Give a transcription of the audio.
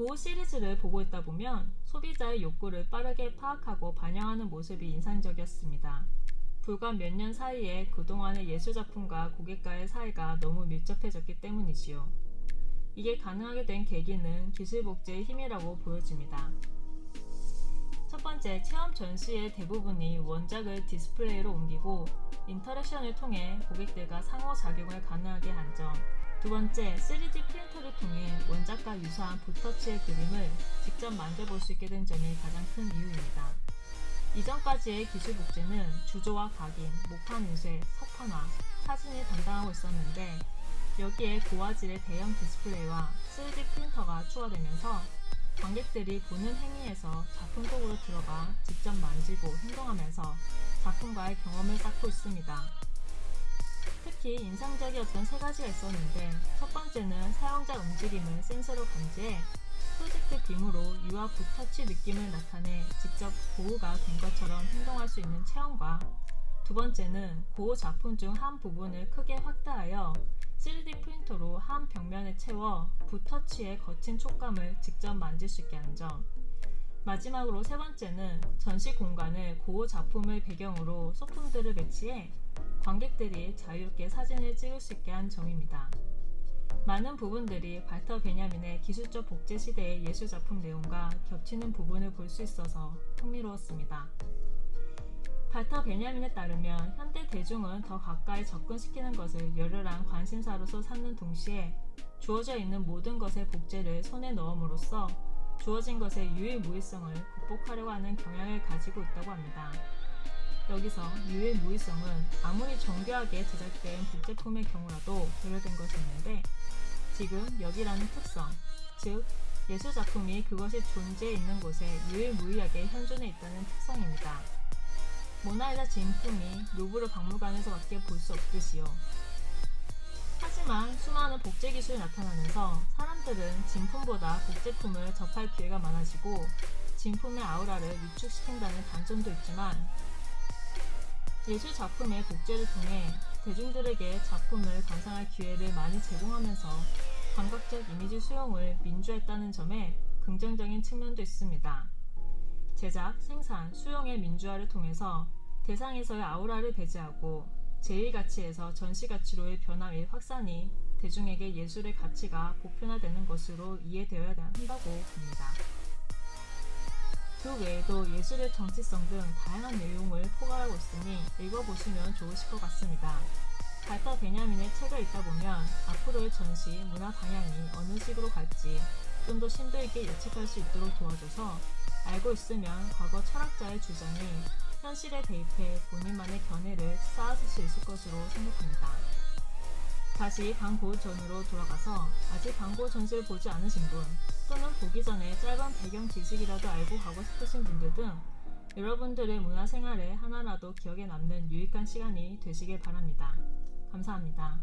고흐 시리즈를 보고 있다 보면 소비자의 욕구를 빠르게 파악하고 반영하는 모습이 인상적이었습니다. 불과 몇 년 사이에 그동안의 예술작품과 고객과의 사이가 너무 밀접해졌기 때문이지요. 이게 가능하게 된 계기는 기술복제의 힘이라고 보여집니다. 첫 번째, 체험 전시의 대부분이 원작을 디스플레이로 옮기고 interaction을 통해 고객들과 상호작용을 가능하게 한 점. 두 번째, 3D 프린터를 통해 원작과 유사한 붓터치의 그림을 직접 만져볼 수 있게 된 점이 가장 큰 이유입니다. 이전까지의 기술 복제는 주조와 각인, 목판 인쇄, 석판화, 사진이 담당하고 있었는데 여기에 고화질의 대형 디스플레이와 3D 프린터가 추가되면서 관객들이 보는 행위에서 작품 속으로 들어가 직접 만지고 행동하면서 작품과의 경험을 쌓고 있습니다. 특히 인상적이었던 세 가지가 있었는데 첫 번째는 사용자 움직임을 센서로 감지해 프로젝트 빔으로 유아 붓터치 느낌을 나타내 직접 고우가 된 것처럼 행동할 수 있는 체험과 두 번째는 고우 작품 중 한 부분을 크게 확대하여 3D 프린터로 한 벽면에 채워 붓터치의 거친 촉감을 직접 만질 수 있게 한 점. 마지막으로 세 번째는 전시 공간을 고우 작품을 배경으로 소품들을 배치해 관객들이 자유롭게 사진을 찍을 수 있게 한 점입니다. 많은 부분들이 발터 베냐민의 기술적 복제 시대의 예술 작품 내용과 겹치는 부분을 볼 수 있어서 흥미로웠습니다. 발터 베냐민에 따르면 현대 대중은 더 가까이 접근시키는 것을 열렬한 관심사로서 삼는 동시에 주어져 있는 모든 것의 복제를 손에 넣음으로써 주어진 것의 유일무이성을 극복하려고 하는 경향을 가지고 있다고 합니다. 여기서 유일무이성은 아무리 정교하게 제작된 복제품의 경우라도 배려된 것이 있는데 지금 여기라는 특성, 즉 예술작품이 그것이 존재해 있는 곳에 유일무이하게 현존해 있다는 특성입니다. 모나리자 진품이 루브르 박물관에서밖에 볼 수 없듯이요. 하지만 수많은 복제 기술이 나타나면서 사람들은 진품보다 복제품을 접할 기회가 많아지고 진품의 아우라를 위축시킨다는 단점도 있지만 예술 작품의 복제를 통해 대중들에게 작품을 감상할 기회를 많이 제공하면서 감각적 이미지 수용을 민주화했다는 점에 긍정적인 측면도 있습니다. 제작, 생산, 수용의 민주화를 통해서 대상에서의 아우라를 배제하고 제1가치에서 전시가치로의 변화 및 확산이 대중에게 예술의 가치가 보편화되는 것으로 이해되어야 한다고 봅니다. 그 외에도 예술의 정치성 등 다양한 내용을 포괄하고 있으니 읽어보시면 좋으실 것 같습니다. 발터 베냐민의 책을 읽다 보면 앞으로의 전시, 문화 방향이 어느 식으로 갈지 좀 더 심도 있게 예측할 수 있도록 도와줘서 알고 있으면 과거 철학자의 주장이 현실에 대입해 본인만의 견해를 쌓아줄 수 있을 것으로 생각합니다. 다시 광고 전으로 돌아가서 아직 광고 전시를 보지 않으신 분 또는 보기 전에 짧은 배경 지식이라도 알고 가고 싶으신 분들 등 여러분들의 문화생활에 하나라도 기억에 남는 유익한 시간이 되시길 바랍니다. 감사합니다.